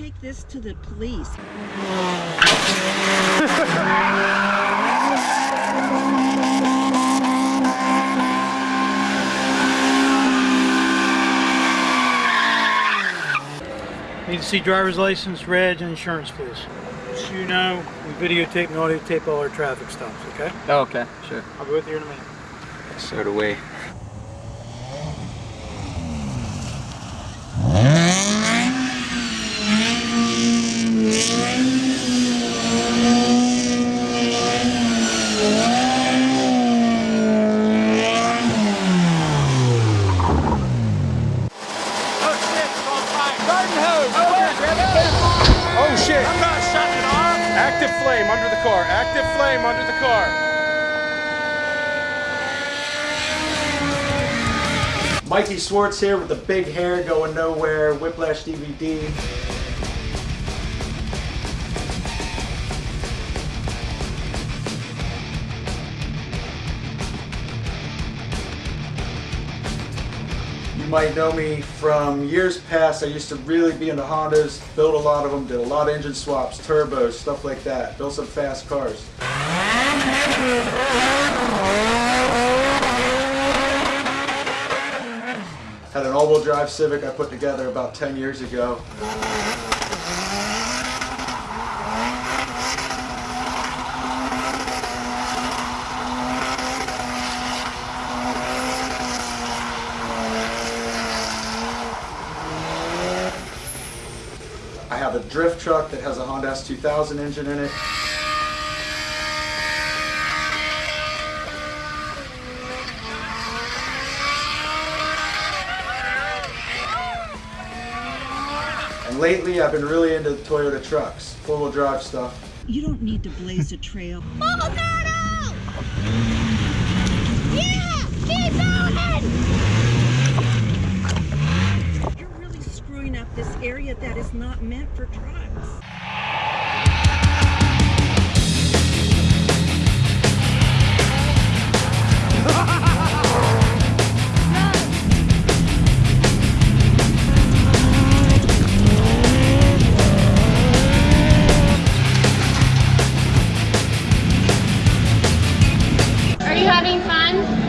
take this to the police. Need to see driver's license, reg, and insurance, please. Just so you know, we videotape and audio tape all our traffic stops, okay? Oh, okay, sure. I'll be with you in a minute. So do we. Oh shit! I'm not shutting it off! Active flame under the car. Active flame under the car. Mikey Swartz here with the big hair going nowhere, Whiplash DVD. Might know me from years past. I used to really be into Hondas, built a lot of them, did a lot of engine swaps, turbos, stuff like that. Built some fast cars. Had an all-wheel drive Civic I put together about 10 years ago. I have a drift truck that has a Honda S2000 engine in it. And lately I've been really into Toyota trucks, four-wheel drive stuff. You don't need to blaze a trail. You're really screwing up this is not meant for trucks. Are you having fun?